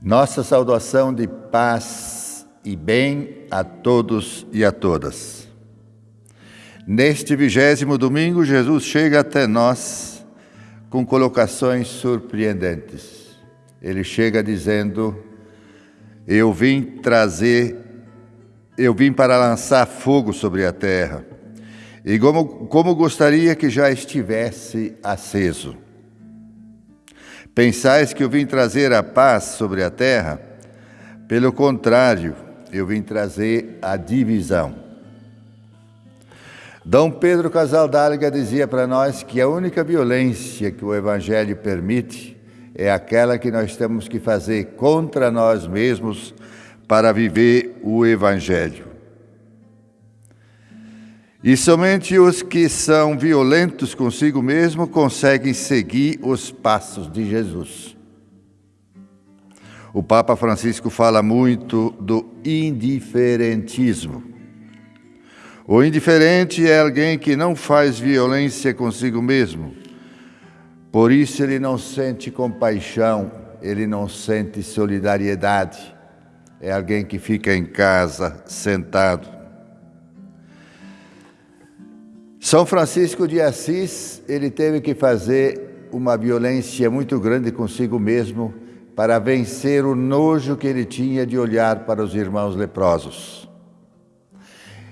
Nossa saudação de paz e bem a todos e a todas. Neste vigésimo domingo, Jesus chega até nós com colocações surpreendentes. Ele chega dizendo: Eu vim trazer, eu vim para lançar fogo sobre a terra, e como, como gostaria que já estivesse aceso. Pensais que eu vim trazer a paz sobre a terra? Pelo contrário, eu vim trazer a divisão. Dom Pedro Casaldáliga dizia para nós que a única violência que o Evangelho permite é aquela que nós temos que fazer contra nós mesmos para viver o Evangelho. E somente os que são violentos consigo mesmo conseguem seguir os passos de Jesus. O Papa Francisco fala muito do indiferentismo. O indiferente é alguém que não faz violência consigo mesmo. Por isso ele não sente compaixão, ele não sente solidariedade. É alguém que fica em casa, sentado. São Francisco de Assis, ele teve que fazer uma violência muito grande consigo mesmo para vencer o nojo que ele tinha de olhar para os irmãos leprosos.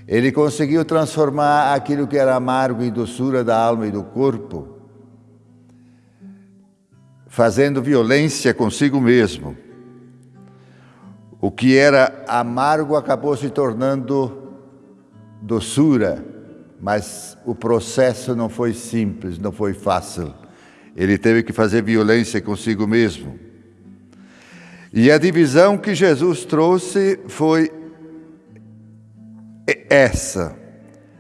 Ele conseguiu transformar aquilo que era amargo em doçura da alma e do corpo, fazendo violência consigo mesmo. O que era amargo acabou se tornando doçura mas o processo não foi simples, não foi fácil. Ele teve que fazer violência consigo mesmo. E a divisão que Jesus trouxe foi essa,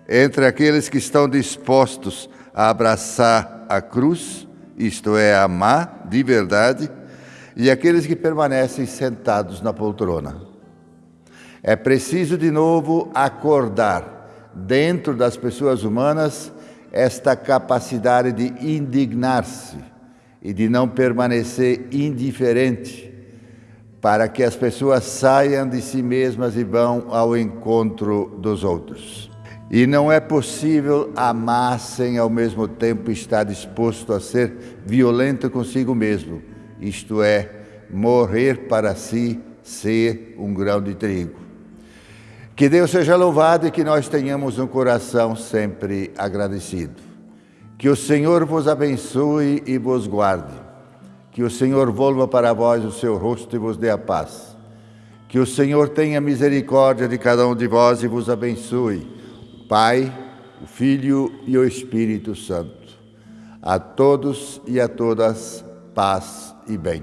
entre aqueles que estão dispostos a abraçar a cruz, isto é, amar de verdade, e aqueles que permanecem sentados na poltrona. É preciso de novo acordar dentro das pessoas humanas esta capacidade de indignar-se e de não permanecer indiferente, para que as pessoas saiam de si mesmas e vão ao encontro dos outros. E não é possível amar sem ao mesmo tempo estar disposto a ser violento consigo mesmo, isto é, morrer para si, ser um grão de trigo. Que Deus seja louvado e que nós tenhamos um coração sempre agradecido. Que o Senhor vos abençoe e vos guarde. Que o Senhor volva para vós o seu rosto e vos dê a paz. Que o Senhor tenha misericórdia de cada um de vós e vos abençoe. Pai, o Filho e o Espírito Santo. A todos e a todas, paz e bem.